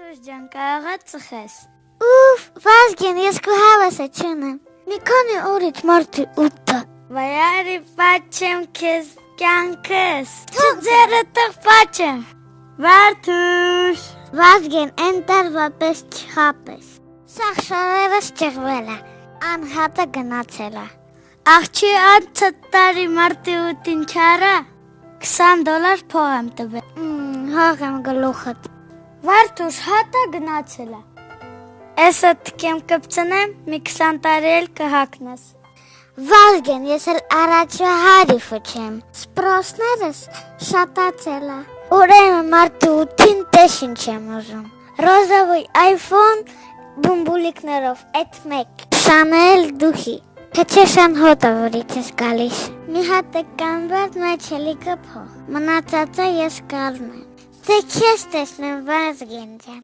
Վարդուս ջան, կարող ես ծխես։ Ուֆ, Վազգեն, ես քո հավասը չունեմ։ Մի քանի օրից մարտի 8-ը։ Վայարի պաչեմ քեզ կյանքս։ Չձերը տղ պաչեմ։ Վարդուս։ Վազգեն, այն տարվա պես չխապես։ Սա շարերս ճղվել է։ Անհատը գնացել է։ Աղջի անցը տարի մարտի 8-ին չարա 20 դոլար փող եմ տվել։ հաղ եմ գլուխդ։ Վարդուս հատա գնացել է։ Էսը թքեմ կպցնեմ, մի 20 տարի էլ կհակնես։ Վազգեն, ես էլ առաջվա հարիֆը չեմ։ Սպրոսներս շատացել է։ Ուրեմն մարտի 8-ին տեշին չեմ ուզում։ Ռոզավոյ iPhone բումբուլիկներով այդ մեկ։ Շանել դուխի։ Թե շան հոտը որից ես գալիս։ Մի հատ է կանվերտ մեջ էլի կփող։ Մնացածը ես կառնեմ։ Թե քեզ տեսնեմ Վազգեն ջան։